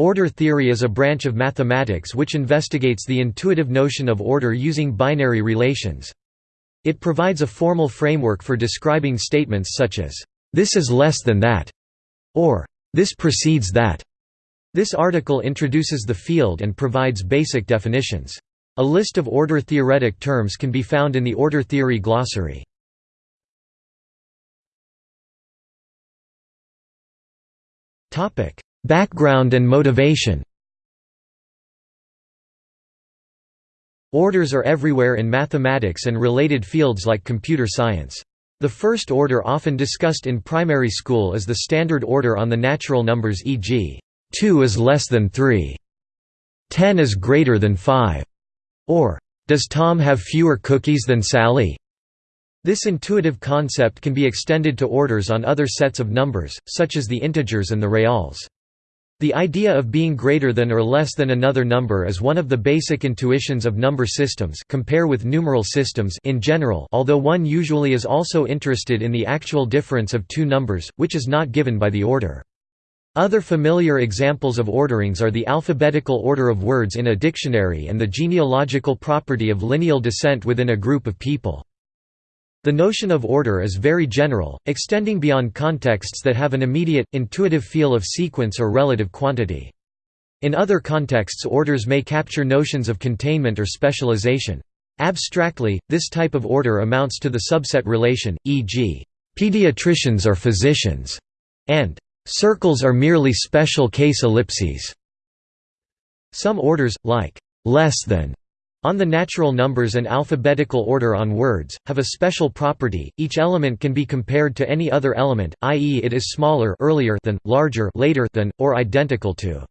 Order theory is a branch of mathematics which investigates the intuitive notion of order using binary relations. It provides a formal framework for describing statements such as, "'This is less than that' or "'This precedes that'". This article introduces the field and provides basic definitions. A list of order-theoretic terms can be found in the order theory glossary. Background and motivation Orders are everywhere in mathematics and related fields like computer science. The first order often discussed in primary school is the standard order on the natural numbers e.g., 2 is less than 3, 10 is greater than 5, or, does Tom have fewer cookies than Sally? This intuitive concept can be extended to orders on other sets of numbers, such as the integers and the reals. The idea of being greater than or less than another number is one of the basic intuitions of number systems compare with numeral systems in general although one usually is also interested in the actual difference of two numbers, which is not given by the order. Other familiar examples of orderings are the alphabetical order of words in a dictionary and the genealogical property of lineal descent within a group of people. The notion of order is very general, extending beyond contexts that have an immediate, intuitive feel of sequence or relative quantity. In other contexts orders may capture notions of containment or specialization. Abstractly, this type of order amounts to the subset relation, e.g., pediatricians are physicians, and circles are merely special case ellipses. Some orders, like less than, on the natural numbers and alphabetical order on words, have a special property, each element can be compared to any other element, i.e. it is smaller earlier than, larger later than, or identical to.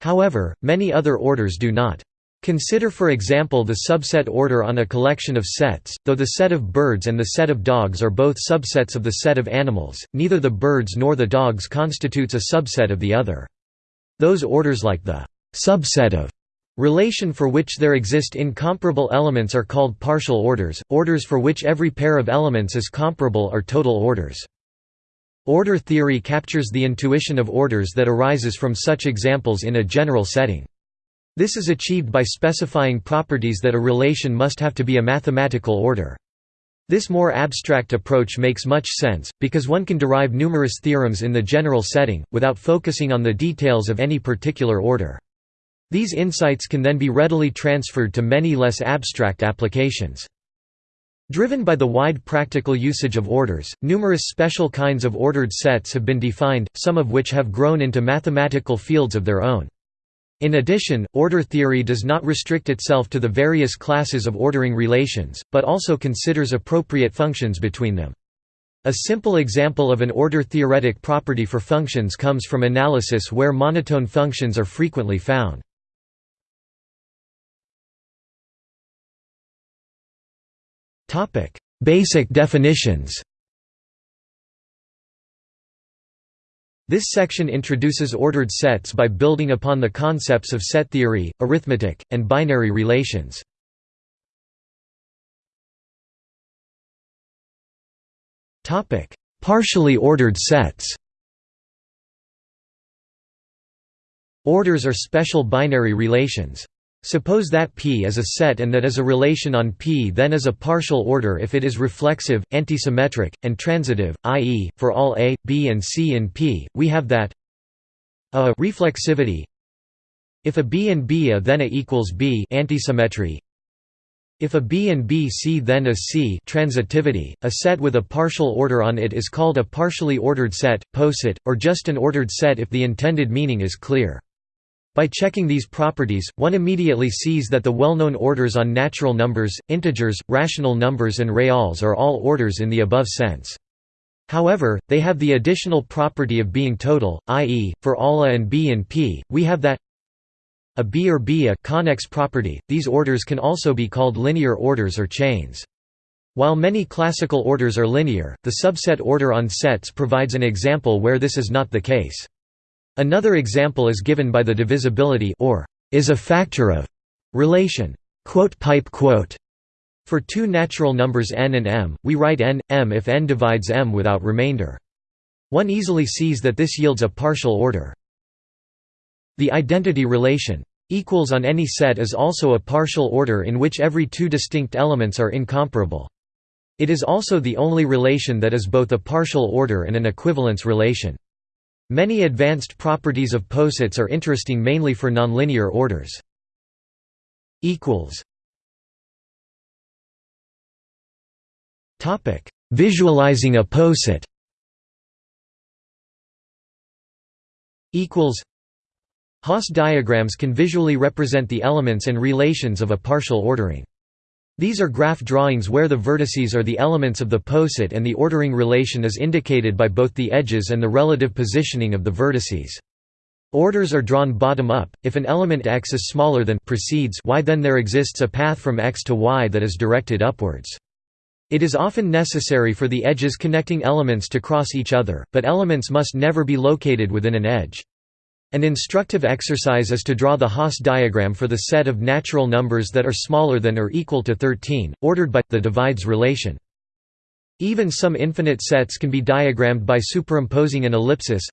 However, many other orders do not. Consider for example the subset order on a collection of sets, though the set of birds and the set of dogs are both subsets of the set of animals, neither the birds nor the dogs constitutes a subset of the other. Those orders like the subset of Relation for which there exist incomparable elements are called partial orders, orders for which every pair of elements is comparable are total orders. Order theory captures the intuition of orders that arises from such examples in a general setting. This is achieved by specifying properties that a relation must have to be a mathematical order. This more abstract approach makes much sense, because one can derive numerous theorems in the general setting, without focusing on the details of any particular order. These insights can then be readily transferred to many less abstract applications. Driven by the wide practical usage of orders, numerous special kinds of ordered sets have been defined, some of which have grown into mathematical fields of their own. In addition, order theory does not restrict itself to the various classes of ordering relations, but also considers appropriate functions between them. A simple example of an order-theoretic property for functions comes from analysis where monotone functions are frequently found. Basic definitions This section introduces ordered sets by building upon the concepts of set theory, arithmetic, and binary relations. Partially ordered sets Orders are special binary relations. Suppose that P is a set and that is a relation on P then is a partial order if it is reflexive, antisymmetric, and transitive, i.e., for all A, B and C in P, we have that A reflexivity If a B and B A then A equals B antisymmetry if a B and B C then a C transitivity, a set with a partial order on it is called a partially ordered set, poset, or just an ordered set if the intended meaning is clear. By checking these properties, one immediately sees that the well-known orders on natural numbers, integers, rational numbers and reals are all orders in the above sense. However, they have the additional property of being total, i.e., for all a and b and p, we have that a b or b a connex property. These orders can also be called linear orders or chains. While many classical orders are linear, the subset order on sets provides an example where this is not the case. Another example is given by the divisibility or is a factor of relation For two natural numbers n and m, we write n, m if n divides m without remainder. One easily sees that this yields a partial order. The identity relation equals on any set is also a partial order in which every two distinct elements are incomparable. It is also the only relation that is both a partial order and an equivalence relation. Many advanced properties of posets are interesting mainly for nonlinear orders. Visualizing a poset Hasse diagrams can visually represent the elements and relations of a partial ordering. These are graph drawings where the vertices are the elements of the poset and the ordering relation is indicated by both the edges and the relative positioning of the vertices. Orders are drawn bottom up. If an element x is smaller than precedes y, then there exists a path from x to y that is directed upwards. It is often necessary for the edges connecting elements to cross each other, but elements must never be located within an edge. An instructive exercise is to draw the Hasse diagram for the set of natural numbers that are smaller than or equal to 13, ordered by, the divides relation. Even some infinite sets can be diagrammed by superimposing an ellipsis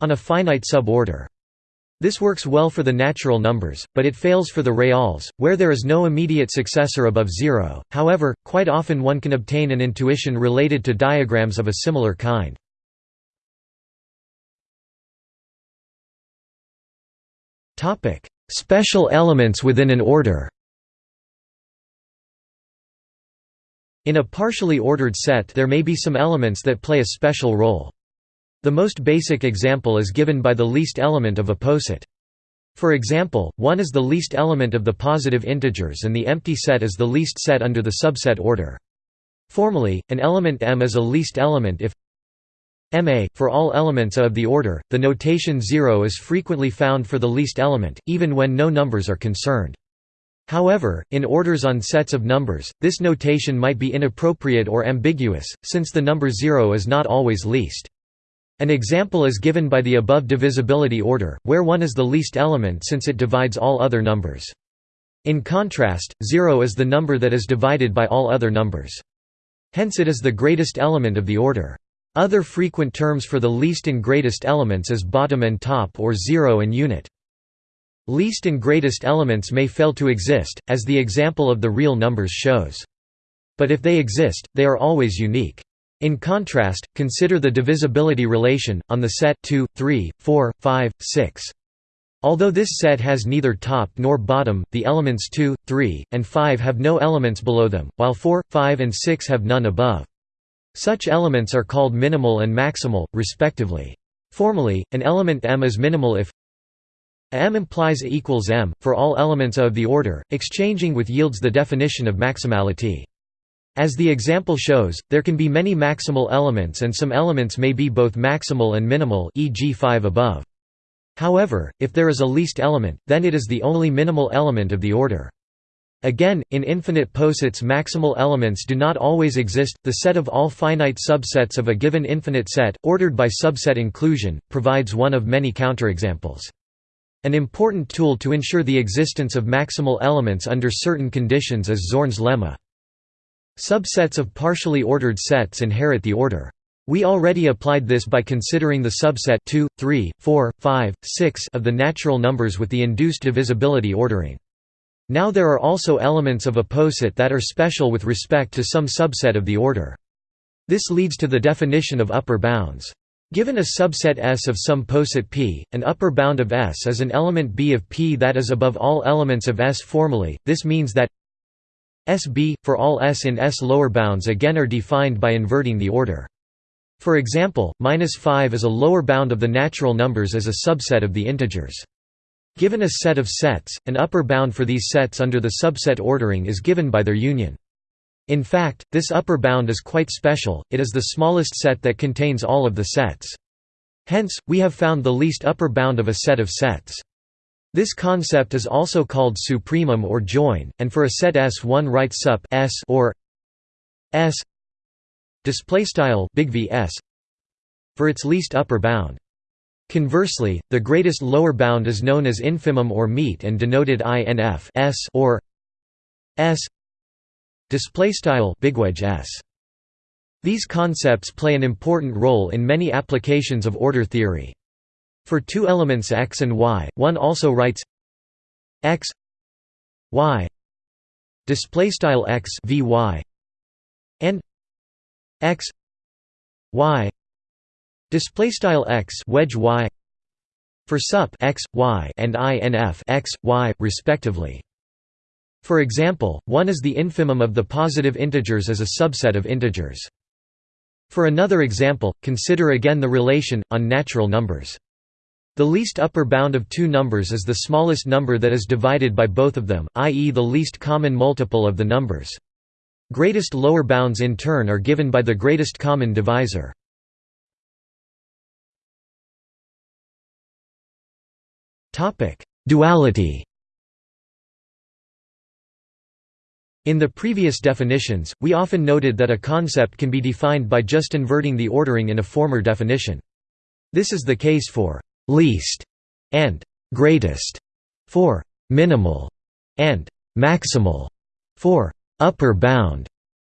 on a finite suborder. This works well for the natural numbers, but it fails for the reals, where there is no immediate successor above zero. However, quite often one can obtain an intuition related to diagrams of a similar kind. Special elements within an order In a partially ordered set there may be some elements that play a special role. The most basic example is given by the least element of a poset. For example, 1 is the least element of the positive integers and the empty set is the least set under the subset order. Formally, an element M is a least element if Ma, for all elements of the order, the notation 0 is frequently found for the least element, even when no numbers are concerned. However, in orders on sets of numbers, this notation might be inappropriate or ambiguous, since the number 0 is not always least. An example is given by the above divisibility order, where 1 is the least element since it divides all other numbers. In contrast, 0 is the number that is divided by all other numbers. Hence it is the greatest element of the order. Other frequent terms for the least and greatest elements is bottom and top or zero and unit. Least and greatest elements may fail to exist, as the example of the real numbers shows. But if they exist, they are always unique. In contrast, consider the divisibility relation, on the set 2, 3, 4, 5, 6. Although this set has neither top nor bottom, the elements 2, 3, and 5 have no elements below them, while 4, 5 and 6 have none above. Such elements are called minimal and maximal, respectively. Formally, an element M is minimal if M implies A equals M, for all elements of the order, exchanging with yields the definition of maximality. As the example shows, there can be many maximal elements and some elements may be both maximal and minimal e.g. 5 above. However, if there is a least element, then it is the only minimal element of the order. Again, in infinite posets maximal elements do not always exist. The set of all finite subsets of a given infinite set, ordered by subset inclusion, provides one of many counterexamples. An important tool to ensure the existence of maximal elements under certain conditions is Zorn's lemma. Subsets of partially ordered sets inherit the order. We already applied this by considering the subset 2, 3, 4, 5, 6 of the natural numbers with the induced divisibility ordering. Now there are also elements of a poset that are special with respect to some subset of the order. This leads to the definition of upper bounds. Given a subset S of some poset P, an upper bound of S is an element B of P that is above all elements of S formally, this means that SB, for all S in S lower bounds again are defined by inverting the order. For example, minus 5 is a lower bound of the natural numbers as a subset of the integers. Given a set of sets, an upper bound for these sets under the subset ordering is given by their union. In fact, this upper bound is quite special, it is the smallest set that contains all of the sets. Hence, we have found the least upper bound of a set of sets. This concept is also called supremum or join, and for a set S1 write sup S or S display style big V S for its least upper bound. Conversely, the greatest lower bound is known as infimum or meet and denoted INF S or S display style bigwedge S. These concepts play an important role in many applications of order theory. For two elements x and y, one also writes x y display style x vy and x y display style x wedge y for sup x y and inf x y respectively for example 1 is the infimum of the positive integers as a subset of integers for another example consider again the relation on natural numbers the least upper bound of two numbers is the smallest number that is divided by both of them, i.e. the least common multiple of the numbers. Greatest lower bounds in turn are given by the greatest common divisor. Duality In the previous definitions, we often noted that a concept can be defined by just inverting the ordering in a former definition. This is the case for least and greatest for minimal and maximal for upper bound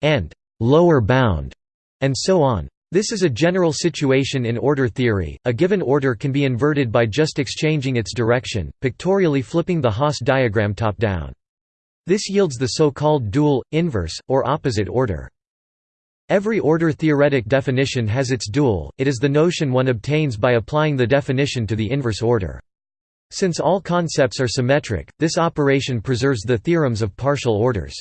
and lower bound and so on. This is a general situation in order theory. A given order can be inverted by just exchanging its direction, pictorially flipping the Hasse diagram top down. This yields the so-called dual, inverse, or opposite order. Every order-theoretic definition has its dual, it is the notion one obtains by applying the definition to the inverse order. Since all concepts are symmetric, this operation preserves the theorems of partial orders.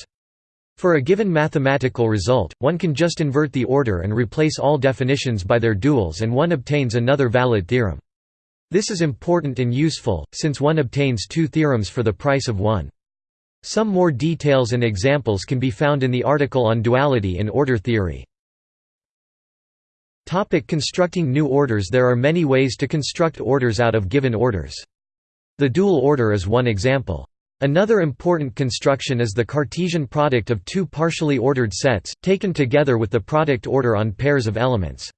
For a given mathematical result, one can just invert the order and replace all definitions by their duals and one obtains another valid theorem. This is important and useful, since one obtains two theorems for the price of one. Some more details and examples can be found in the article on duality in order theory. Topic constructing new orders There are many ways to construct orders out of given orders. The dual order is one example. Another important construction is the Cartesian product of two partially ordered sets, taken together with the product order on pairs of elements.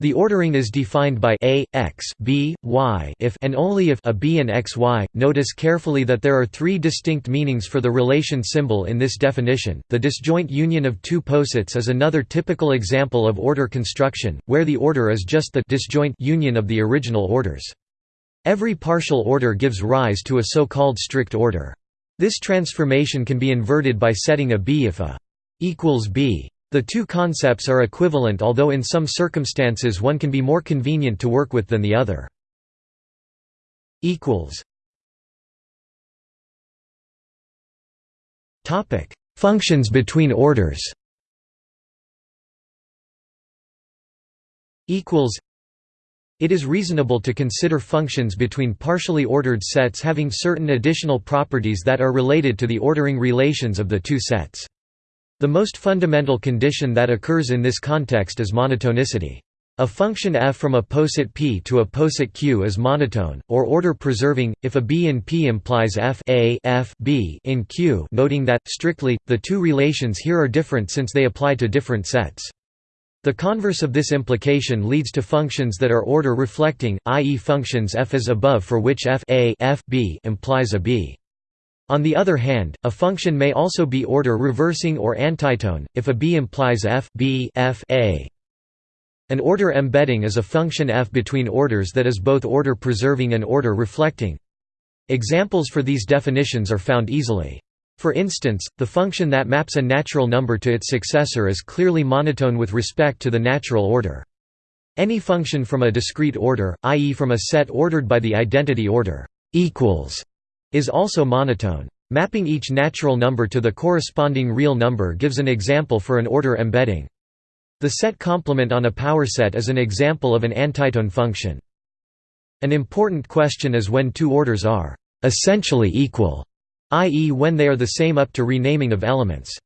The ordering is defined by a, x, b, y if and only if a b and x y. Notice carefully that there are three distinct meanings for the relation symbol in this definition. The disjoint union of two posets is another typical example of order construction, where the order is just the disjoint union of the original orders. Every partial order gives rise to a so-called strict order. This transformation can be inverted by setting a b if a equals b. The two concepts are equivalent although in some circumstances one can be more convenient to work with than the other. Functions between orders it is reasonable to consider functions between partially ordered sets having certain additional properties that are related to the ordering relations of the two sets. The most fundamental condition that occurs in this context is monotonicity. A function f from a poset p to a poset q is monotone, or order-preserving, if a b in p implies f a f b in q noting that, strictly, the two relations here are different since they apply to different sets. The converse of this implication leads to functions that are order-reflecting, i.e. functions f is above for which f a f b implies a b. On the other hand, a function may also be order reversing or antitone, if a b implies f, b f a. An order embedding is a function f between orders that is both order preserving and order reflecting. Examples for these definitions are found easily. For instance, the function that maps a natural number to its successor is clearly monotone with respect to the natural order. Any function from a discrete order, i.e. from a set ordered by the identity order, equals is also monotone. Mapping each natural number to the corresponding real number gives an example for an order embedding. The set complement on a power set is an example of an antitone function. An important question is when two orders are essentially equal, i.e. when they are the same up to renaming of elements.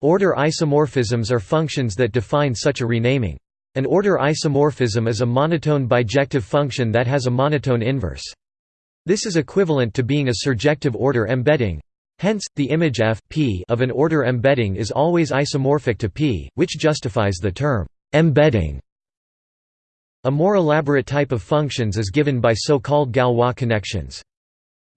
Order isomorphisms are functions that define such a renaming. An order isomorphism is a monotone bijective function that has a monotone inverse. This is equivalent to being a surjective order embedding. Hence, the image f p of an order embedding is always isomorphic to p, which justifies the term embedding. A more elaborate type of functions is given by so-called Galois connections.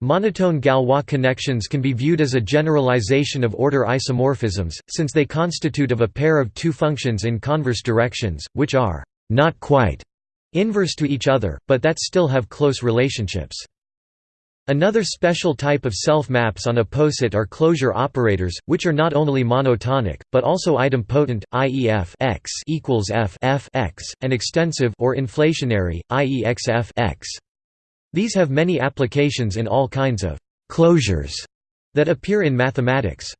Monotone Galois connections can be viewed as a generalization of order isomorphisms, since they constitute of a pair of two functions in converse directions, which are not quite inverse to each other, but that still have close relationships. Another special type of self-maps on a poset are closure operators, which are not only monotonic, but also idempotent, i.e. f x equals f f x, and extensive or inflationary, i.e. x f x. These have many applications in all kinds of «closures» that appear in mathematics.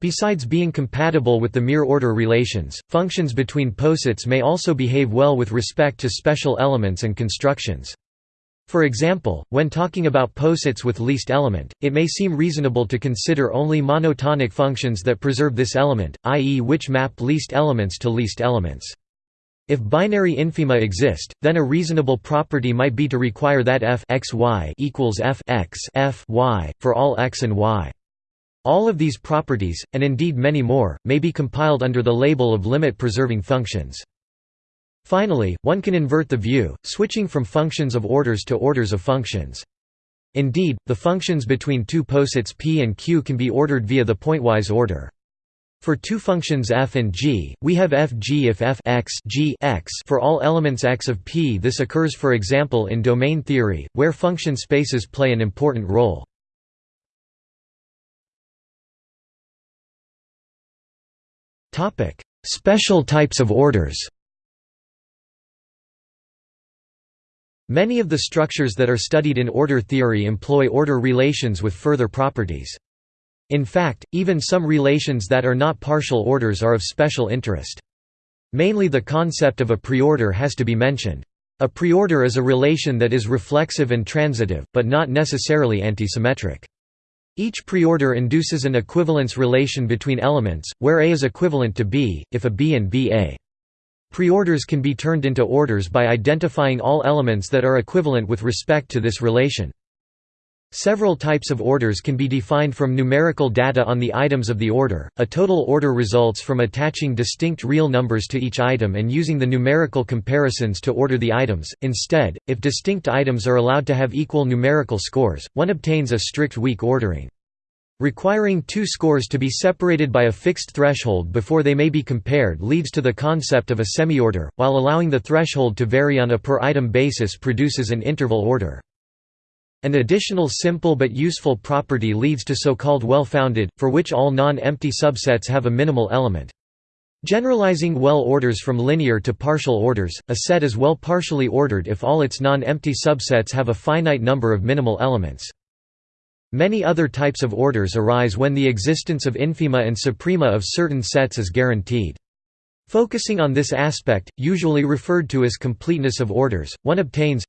Besides being compatible with the mere order relations, functions between posets may also behave well with respect to special elements and constructions. For example, when talking about posets with least element, it may seem reasonable to consider only monotonic functions that preserve this element, i.e. which map least elements to least elements. If binary infima exist, then a reasonable property might be to require that f x y equals f x f y for all x and y. All of these properties, and indeed many more, may be compiled under the label of limit-preserving functions. Finally, one can invert the view, switching from functions of orders to orders of functions. Indeed, the functions between two posets p and q can be ordered via the pointwise order. For two functions f and g, we have f g if f x, g x for all elements x of p. This occurs for example in domain theory, where function spaces play an important role. Special types of orders Many of the structures that are studied in order theory employ order relations with further properties. In fact, even some relations that are not partial orders are of special interest. Mainly the concept of a preorder has to be mentioned. A preorder is a relation that is reflexive and transitive, but not necessarily antisymmetric. Each preorder induces an equivalence relation between elements, where A is equivalent to B, if a B and B A. Preorders can be turned into orders by identifying all elements that are equivalent with respect to this relation. Several types of orders can be defined from numerical data on the items of the order. A total order results from attaching distinct real numbers to each item and using the numerical comparisons to order the items. Instead, if distinct items are allowed to have equal numerical scores, one obtains a strict weak ordering. Requiring two scores to be separated by a fixed threshold before they may be compared leads to the concept of a semi-order, while allowing the threshold to vary on a per-item basis produces an interval order. An additional simple but useful property leads to so-called well-founded, for which all non-empty subsets have a minimal element. Generalizing well orders from linear to partial orders, a set is well partially ordered if all its non-empty subsets have a finite number of minimal elements. Many other types of orders arise when the existence of infima and suprema of certain sets is guaranteed. Focusing on this aspect, usually referred to as completeness of orders, one obtains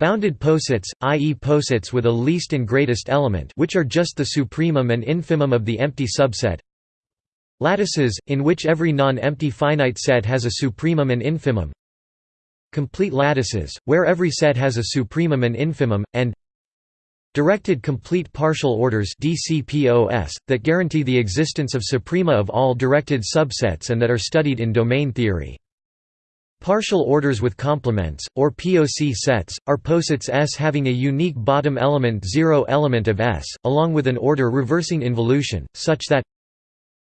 bounded posets, i.e. posets with a least and greatest element which are just the supremum and infimum of the empty subset lattices, in which every non-empty finite set has a supremum and infimum complete lattices, where every set has a supremum and infimum, and Directed complete partial orders DCPOS, that guarantee the existence of suprema of all directed subsets and that are studied in domain theory. Partial orders with complements, or POC sets, are posets S having a unique bottom element 0 element of S, along with an order reversing involution, such that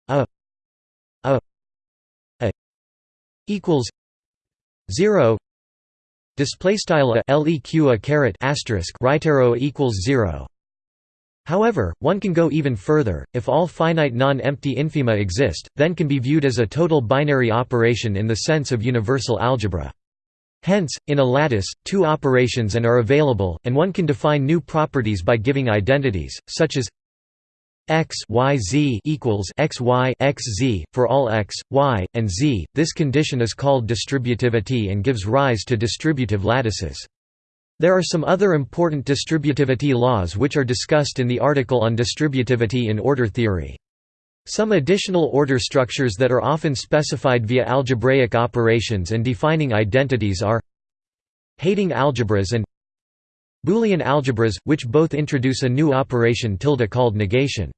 a a a equals 0 Display style a leq a caret asterisk right arrow equals zero. However, one can go even further. If all finite non-empty infima exist, then can be viewed as a total binary operation in the sense of universal algebra. Hence, in a lattice, two operations and are available, and one can define new properties by giving identities, such as x y z equals x y x z for all x, y, and z. This condition is called distributivity and gives rise to distributive lattices. There are some other important distributivity laws which are discussed in the article on distributivity in order theory. Some additional order structures that are often specified via algebraic operations and defining identities are Heyting algebras and Boolean algebras, which both introduce a new operation tilde called negation.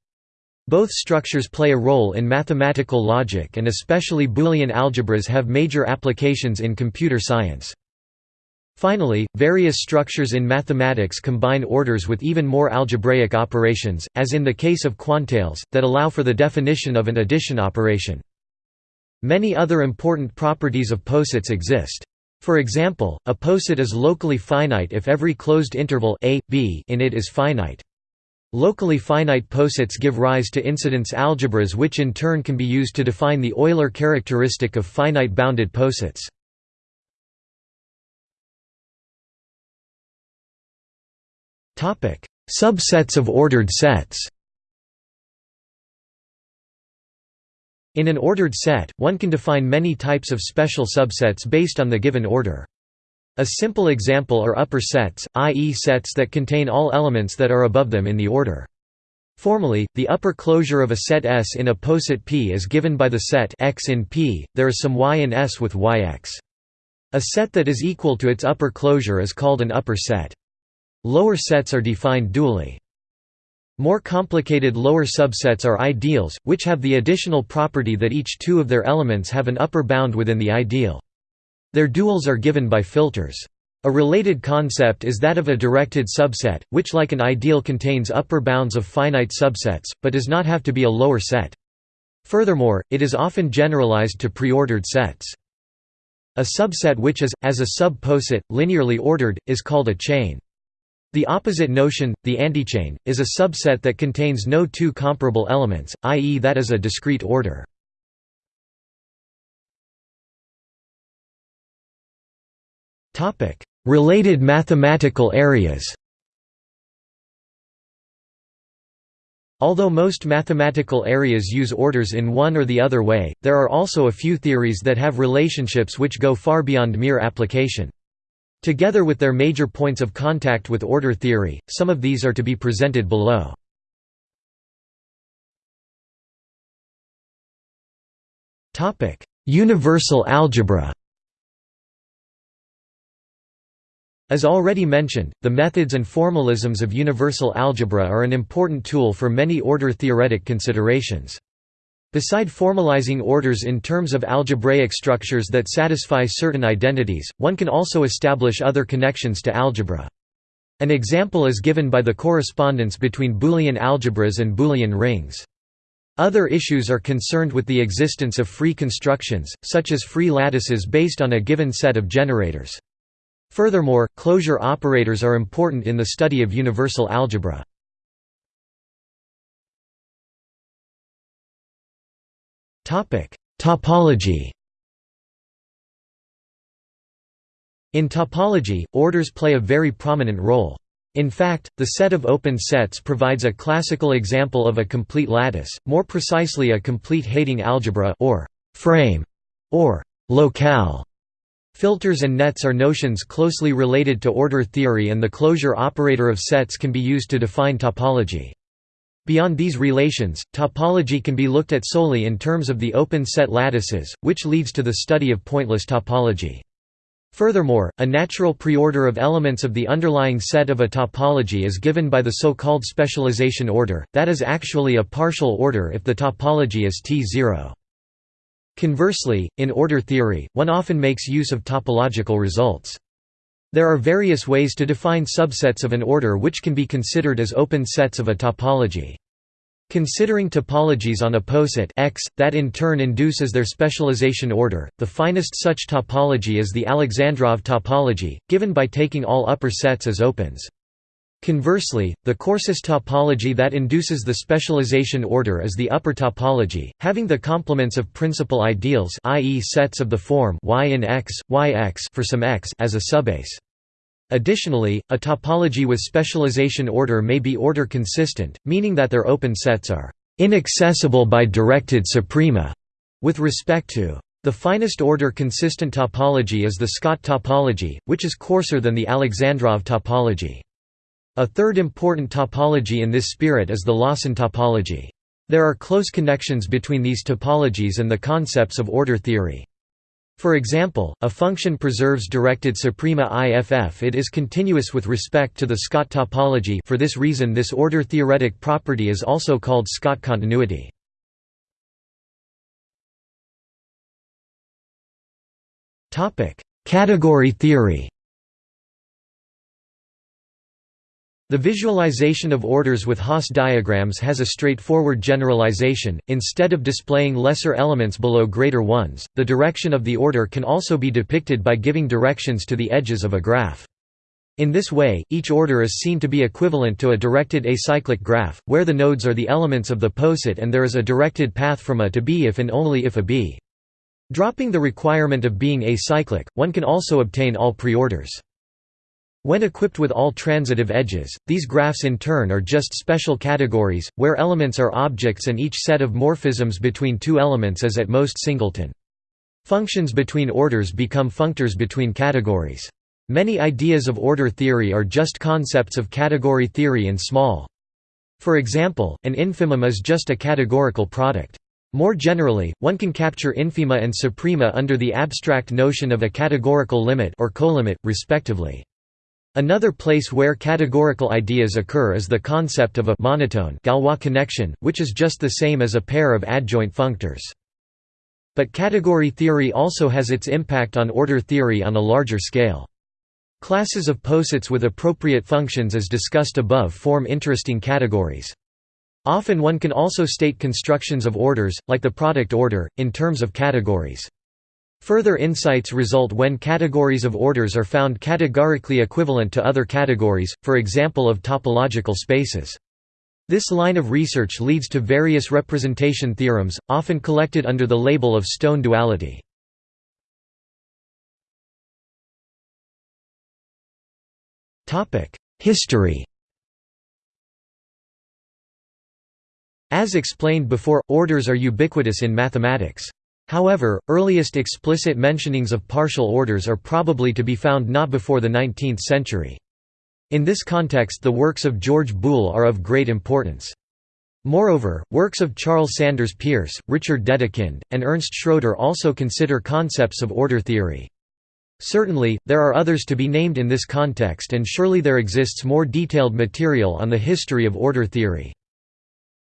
Both structures play a role in mathematical logic and especially Boolean algebras have major applications in computer science. Finally, various structures in mathematics combine orders with even more algebraic operations, as in the case of quantales, that allow for the definition of an addition operation. Many other important properties of posets exist. For example, a poset is locally finite if every closed interval a, b in it is finite. Locally finite posets give rise to incidence algebras which in turn can be used to define the Euler characteristic of finite bounded posets. Subsets of ordered sets In an ordered set, one can define many types of special subsets based on the given order. A simple example are upper sets, i.e. sets that contain all elements that are above them in the order. Formally, the upper closure of a set S in a poset P is given by the set X in P, there is some Y in S with Yx. A set that is equal to its upper closure is called an upper set. Lower sets are defined dually. More complicated lower subsets are ideals, which have the additional property that each two of their elements have an upper bound within the ideal. Their duals are given by filters. A related concept is that of a directed subset, which like an ideal contains upper bounds of finite subsets, but does not have to be a lower set. Furthermore, it is often generalized to preordered sets. A subset which is, as a sub-poset, linearly ordered, is called a chain. The opposite notion, the antichain, is a subset that contains no two comparable elements, i.e. that is a discrete order. Related mathematical areas Although most mathematical areas use orders in one or the other way, there are also a few theories that have relationships which go far beyond mere application. Together with their major points of contact with order theory, some of these are to be presented below. Universal algebra As already mentioned, the methods and formalisms of universal algebra are an important tool for many order-theoretic considerations. Beside formalizing orders in terms of algebraic structures that satisfy certain identities, one can also establish other connections to algebra. An example is given by the correspondence between Boolean algebras and Boolean rings. Other issues are concerned with the existence of free constructions, such as free lattices based on a given set of generators. Furthermore, closure operators are important in the study of universal algebra. Topology In topology, orders play a very prominent role. In fact, the set of open sets provides a classical example of a complete lattice, more precisely a complete Heyting algebra or frame or locale. Filters and nets are notions closely related to order theory and the closure operator of sets can be used to define topology. Beyond these relations, topology can be looked at solely in terms of the open set lattices, which leads to the study of pointless topology. Furthermore, a natural preorder of elements of the underlying set of a topology is given by the so-called specialization order, that is actually a partial order if the topology is T0. Conversely, in order theory, one often makes use of topological results. There are various ways to define subsets of an order which can be considered as open sets of a topology. Considering topologies on a poset X, that in turn induces their specialization order, the finest such topology is the Alexandrov topology, given by taking all upper sets as opens. Conversely, the coarsest topology that induces the specialization order is the upper topology, having the complements of principal ideals i.e. sets of the form y in X, yx for some x as a subbase. Additionally, a topology with specialization order may be order consistent, meaning that their open sets are inaccessible by directed suprema with respect to the finest order consistent topology is the Scott topology, which is coarser than the Alexandrov topology. A third important topology in this spirit is the Lawson topology. There are close connections between these topologies and the concepts of order theory. For example, a function preserves directed suprema IFF it is continuous with respect to the Scott topology for this reason this order-theoretic property is also called Scott continuity. Category theory The visualization of orders with Hasse diagrams has a straightforward generalization, instead of displaying lesser elements below greater ones, the direction of the order can also be depicted by giving directions to the edges of a graph. In this way, each order is seen to be equivalent to a directed acyclic graph, where the nodes are the elements of the poset and there is a directed path from A to B if and only if A B. Dropping the requirement of being acyclic, one can also obtain all preorders. When equipped with all transitive edges, these graphs in turn are just special categories, where elements are objects and each set of morphisms between two elements is at most singleton. Functions between orders become functors between categories. Many ideas of order theory are just concepts of category theory in small. For example, an infimum is just a categorical product. More generally, one can capture infima and suprema under the abstract notion of a categorical limit or colimit, respectively. Another place where categorical ideas occur is the concept of a monotone Galois connection, which is just the same as a pair of adjoint functors. But category theory also has its impact on order theory on a larger scale. Classes of posets with appropriate functions as discussed above form interesting categories. Often one can also state constructions of orders, like the product order, in terms of categories. Further insights result when categories of orders are found categorically equivalent to other categories, for example of topological spaces. This line of research leads to various representation theorems, often collected under the label of stone duality. History As explained before, orders are ubiquitous in mathematics. However, earliest explicit mentionings of partial orders are probably to be found not before the 19th century. In this context the works of George Boole are of great importance. Moreover, works of Charles Sanders Peirce, Richard Dedekind, and Ernst Schroeder also consider concepts of order theory. Certainly, there are others to be named in this context and surely there exists more detailed material on the history of order theory.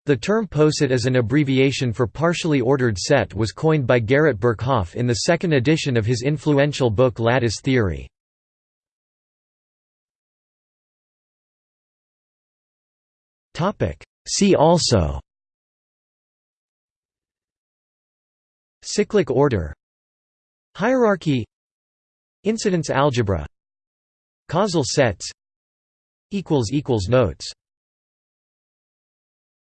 The term poset as an abbreviation for partially ordered set was coined by Garrett Birkhoff in the second edition of his influential book Lattice Theory. See also Cyclic order Hierarchy Incidence algebra Causal sets Notes